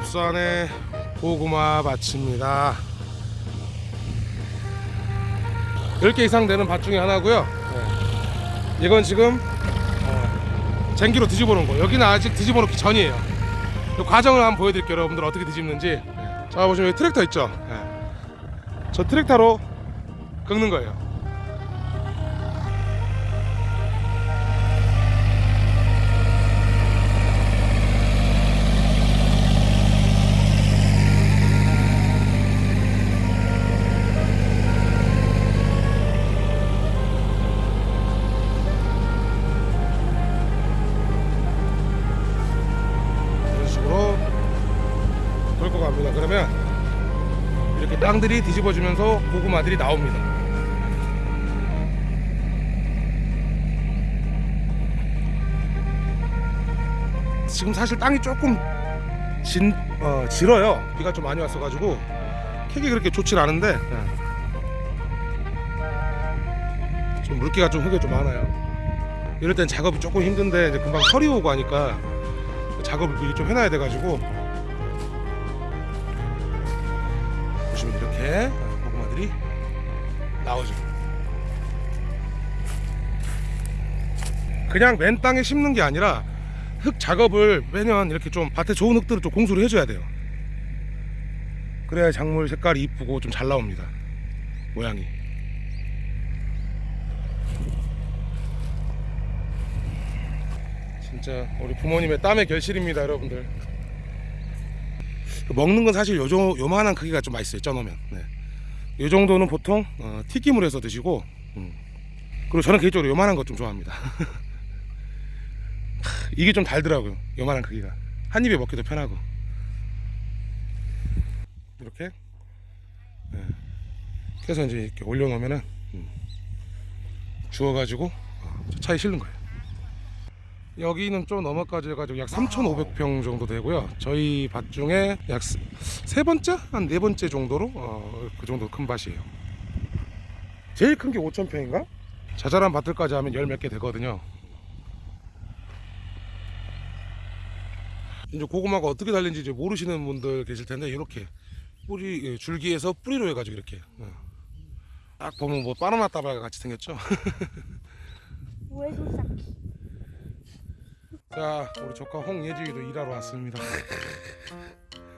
잡수안의 고구마 밭입니다. 10개 이상 되는 밭 중에 하나고요. 네. 이건 지금 어, 쟁기로 뒤집어 놓은 거. 여기는 아직 뒤집어 놓기 전이에요. 그 과정을 한번 보여드릴게요 여러분들. 어떻게 뒤집는지. 네. 자 보시면 여기 트랙터 있죠? 네. 저 트랙터로 긁는 거예요 땅들이 뒤집어지면서 고구마들이 나옵니다. 지금 사실 땅이 조금 진, 어, 질어요. 비가 좀 많이 왔어가지고 캐기 그렇게 좋진 않은데 네. 좀 물기가 좀 흙에 좀 많아요. 이럴 땐 작업이 조금 힘든데 이제 금방 설이 오고 하니까 작업을 미리 좀 해놔야 돼가지고 이렇게 고구마들이 나오죠. 그냥 맨 땅에 심는 게 아니라 흙 작업을 매년 이렇게 좀 밭에 좋은 흙들을 좀 공수를 해줘야 돼요. 그래야 작물 색깔이 이쁘고 좀 잘 나옵니다. 모양이. 진짜 우리 부모님의 땀의 결실입니다, 여러분들. 먹는 건 사실 요정 요만한 크기가 좀 맛있어요, 쪄놓으면. 네. 이 정도는 보통 어, 튀김을 해서 드시고, 음. 그리고 저는 개인적으로 요만한 것 좀 좋아합니다. 이게 좀 달더라고요, 요만한 크기가. 한 입에 먹기도 편하고. 이렇게. 네. 그래서 이제 이렇게 올려놓으면은 음. 주워가지고 어, 차에 실는 거예요. 여기는 좀 넘어까지 해가지고 약 3,500평 정도 되고요. 저희 밭 중에 약 세 번째, 한 네 번째 정도로 어, 그 정도 큰 밭이에요. 제일 큰 게 5,000평인가? 자잘한 밭들까지 하면 열 몇 개 되거든요. 이제 고구마가 어떻게 달린지 이제 모르시는 분들 계실 텐데 이렇게 뿌리 예, 줄기에서 뿌리로 해가지고 이렇게 어. 딱 보면 뭐 바나나 따발 같이 생겼죠. 자, 우리 조카 홍예지기도 일하러 왔습니다.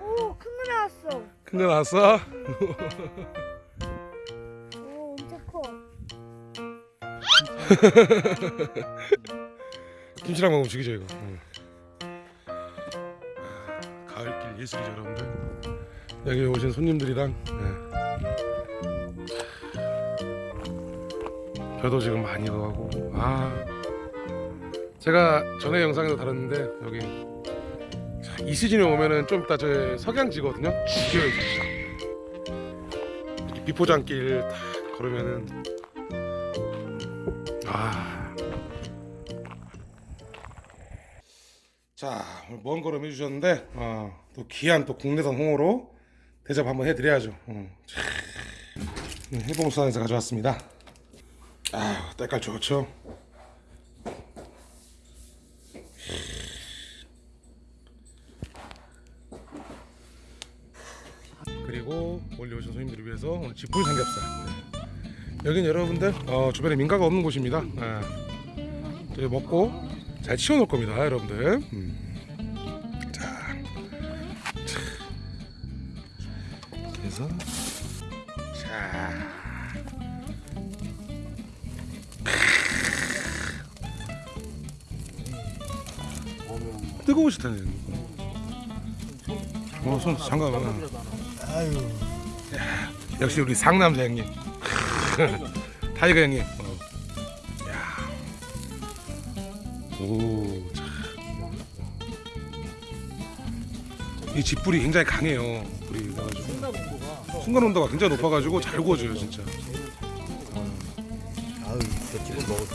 오, 큰 거 나왔어. 큰 거 나왔어? 오, 엄청 커. 김치랑 먹으면 죽이죠 이거. 응. 아, 가을길 예술이죠 여러분들. 여기 오신 손님들이랑 네. 벼도 지금 많이 나고 아 제가 전에 영상에도 다뤘는데 여기 자, 이 시즌에 오면은 좀 이따 저 석양지거든요. 죽여요 비포장길 딱 걸으면은 아. 자 오늘 먼 걸음 해주셨는데 어, 또 귀한 또 국내산 홍어로 대접 한번 해드려야죠. 어. 참, 해봉수산에서 가져왔습니다. 아 때깔 좋죠. 그리고 멀리 오신 손님들을 위해서 오늘 지풀 삼겹살. 네. 여긴 여러분들 어, 주변에 민가가 없는 곳입니다. 네. 먹고 잘 치워 놓을 겁니다, 여러분들. 음. 자, 해서 자. 뜨거우실 텐데. 어, 손 잠깐만. 아유 역시 우리 상남자 형님. 타이거 형님. 어. 야. 오. 참. 이 집불이 굉장히 강해요. 불이 나가지고 순간 온도가 굉장히 높아가지고 잘 구워져요 진짜. 아유 저 집은 먹었어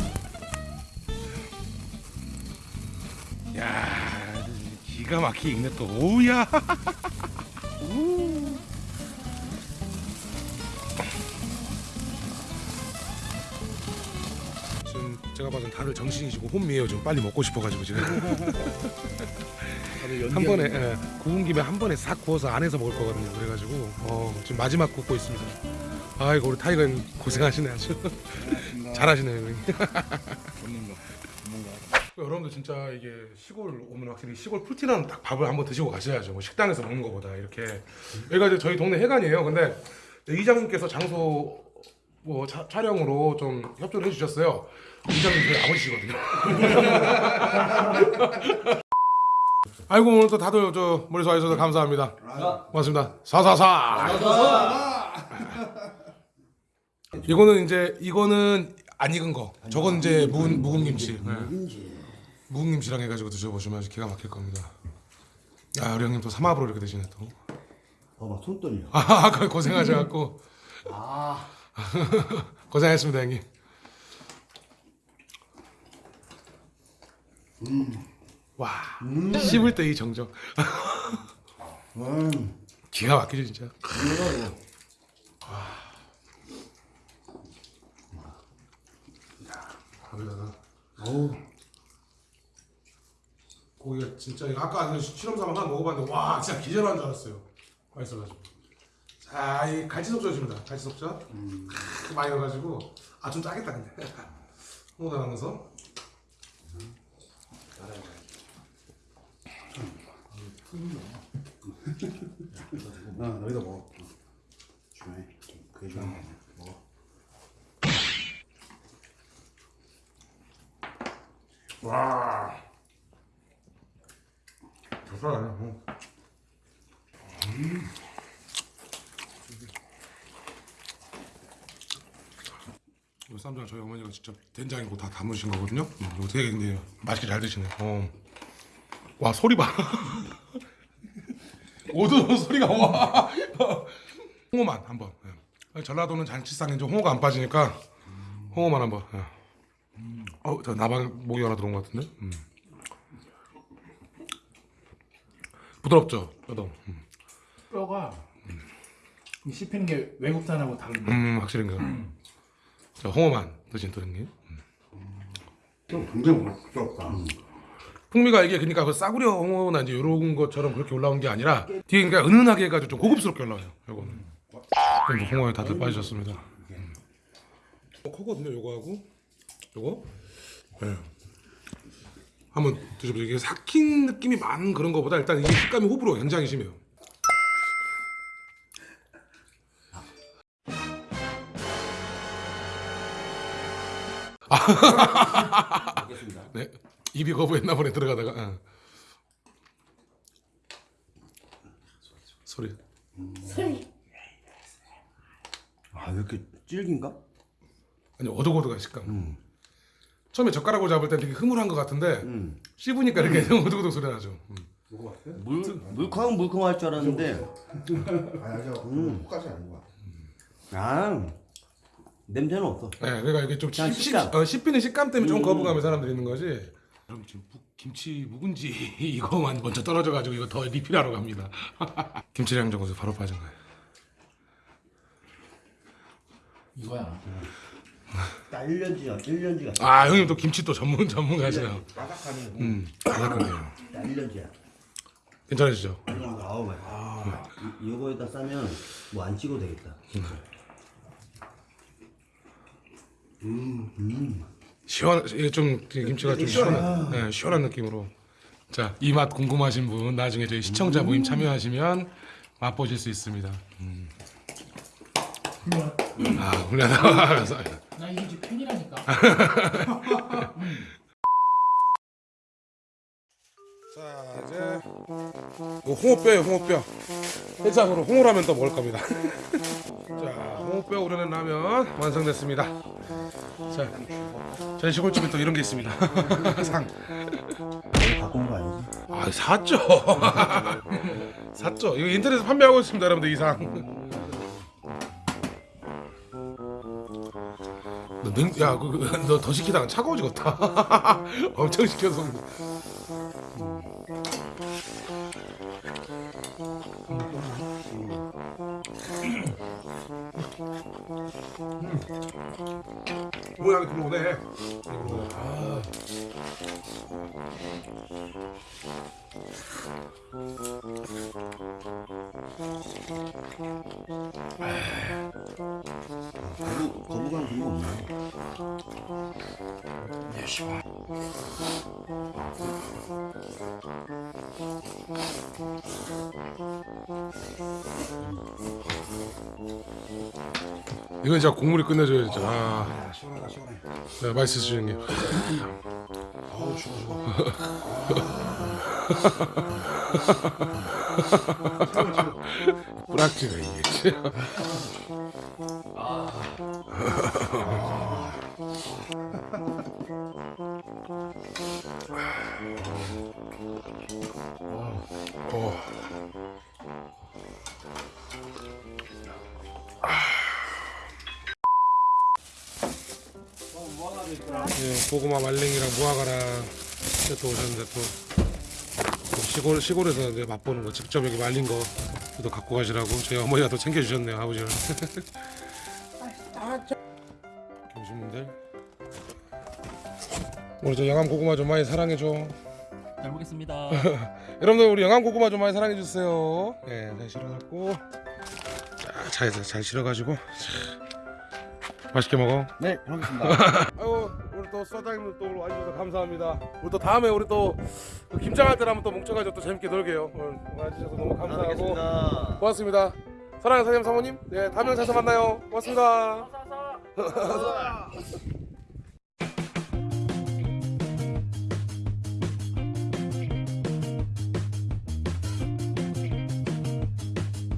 야 기가 막히게 익네 또. 오우야. 우. 지금 제가 봐선 다들 정신이시고 혼미해요. 좀 빨리 먹고 싶어가지고 지금. 한 번에 예, 구운 김에 한 번에 싹 구워서 안에서 먹을 거거든요. 그래가지고 어, 지금 마지막 굽고 있습니다. 아이고 우리 타이거 형 고생하시네 아주 잘하시네요. 형님. 여러분들 진짜 이게 시골 오면 확실히 시골 풀티나는 딱 밥을 한번 드시고 가셔야죠. 뭐 식당에서 먹는 것보다 이렇게 여기가 이제 저희 동네 회관이에요. 근데 이장님께서 장소 뭐 차- 촬영으로 좀 협조를 해주셨어요. 이장님 저희 아버지시거든요. 아이고 오늘 또 다들 저 머리 좋아해주셔서 감사합니다. 고맙습니다. 사사사. 이거는 이제 이거는 안 익은 거. 저건 이제 묵은 묵은 김치. 네. 묵은 김치 랑 해가지고 드셔보시면 아주 기가 막힐 겁니다. 야 우리 형님 또 삼합으로 이렇게 드시네 또. 어막 손 떨려. 아 아까 고생하셔갖고 아. 고생했습니다 형님. 와 씹을 때 이 정적 음. 기가 막히죠 진짜. 거기다가 어우. 고기가 진짜 이거 아까 그 실험사만 하나 먹어봤는데 와 진짜 기절한 줄 알았어요. 맛있어가지고. 자, 이 갈치속젓입니다. 갈치속젓. 음. 많이 넣어가지고 아 좀 짜겠다 근데. 홍어다 넣어서. 나 너희도 먹어. 주머니. 그게 좋아. 먹어. 와. 좋다. 응. 이 쌈장 저희 어머니가 직접 된장이고 다 담으신 거거든요. 음, 이거 되게 근데 맛있게 잘 드시네. 어. 와 소리 봐. 오도 소리가 와. 홍어만 한번. 예. 전라도는 잔치상에 이제 홍어가 안 빠지니까 홍어만 한번. 예. 어, 저 나방 목이 하나 들어온 것 같은데. 음. 부드럽죠, 뼈도. 음, 뼈가 이 씹히는 게 외국산하고 다른데 음 확실히 그. 자, 홍어만 드신 또 형님. 좀 굉장히 부럽다. 풍미가 이게 그러니까 그 싸구려 홍어나 이제 이런 것처럼 그렇게 올라온 게 아니라 뒤에 그러니까 은은하게 해가지고 좀 고급스럽게 올라와요. 요거는. 그럼 뭐 홍어에 다들 빠지셨습니다. 음. 어, 크거든요, 요거하고 요거. 예. 한번 드셔보세요. 이게 삭힌 느낌이 많은 그런 거보다 일단 이게 식감이 호불호 굉장히 심해요. 알겠습니다. 네. 입이 거부했나 보네 들어가다가. 어. 소리. 아 이렇게 질긴가? 아니 오독오독한 식감. 처음에 젓가락으로 잡을 땐 되게 흐물한 것 같은데 음. 씹으니까 이렇게 오독오독 소리 나죠. 음. 물 물컹 물컹할 줄 알았는데. 아니야, 그까지 아닌 거야. 아 냄새는 없어. 네, 그러니까 이게 좀 그냥 씹, 식감. 씹, 어, 씹히는 식감 때문에 좀 거부감이 사람들이 있는 거지. 그럼 지금 묵- 김치 묵은지 이거만 먼저 떨어져가지고 이거 더 리필하러 갑니다. 김치랑 정어서 바로 빠진 거예요. 이거야 딱 1년지야 1년지가 아 형님 또 김치 또 전문 전문가시네요. 바삭하니. 음, 바삭하네요. 딱 1년지야. 괜찮으시죠? 아우 아, 이- 이거에다 싸면 뭐 안 찍어도 되겠다. 시원 이게 좀 김치가 좀 시원한 네, 시원한 느낌으로 자 이 맛 궁금하신 분 나중에 저희 시청자 모임 참여하시면 맛보실 수 있습니다. 음. 아 훌륭하다. 감사합니다. 나 이게 집 팬이라니까 자 이제 홍어뼈예요 홍어뼈 해장으로 홍어라면 또 먹을 겁니다. 자 홍어뼈 우려낸 라면 완성됐습니다. 자 저희 시골집에 또 이런 게 있습니다. 상. 갖고 온거 아니지? 아 샀죠. 샀죠. 이거 인터넷에 판매하고 있습니다, 여러분들 이상. 능, 야, 그, 그, 너더 시키다가 차가워 지겠다 엄청 시켜서. 모양이 들어오네. 아. 거부감 그런 없나요? 이건 진짜 국물이 끝내줘야 진짜. 아, 아, 시원하다 시원해. 네, 맛있으시죠 형님. 어우 추워 추워. 뿌락지가 이게. 어. 예, 고구마 말랭이랑 무화과랑 또 오셨는데 또 시골 시골에서 이제 맛보는 거 직접 여기 말린 거또 갖고 가시라고 저희 어머니가 또 챙겨주셨네요 아버지가. 교수님들 우리 저 영암 고구마 좀 많이 사랑해 줘. 잘 먹겠습니다. 여러분들 우리 영암 고구마 좀 많이 사랑해 주세요. 예, 잘 실어갖고 자, 차에서 잘 실어가지고 자, 맛있게 먹어. 네, 하겠습니다. 아이고 우리 또 서장님들 또 와주셔서 감사합니다. 우리 또 다음에 우리 또그 김장할 때라면 또 뭉쳐가지고 또 재밌게 놀게요. 오늘 와주셔서 너무 감사하고 고맙습니다. 사랑하는 사장님 사모님, 네 다음 영상에서 만나요. 고맙습니다.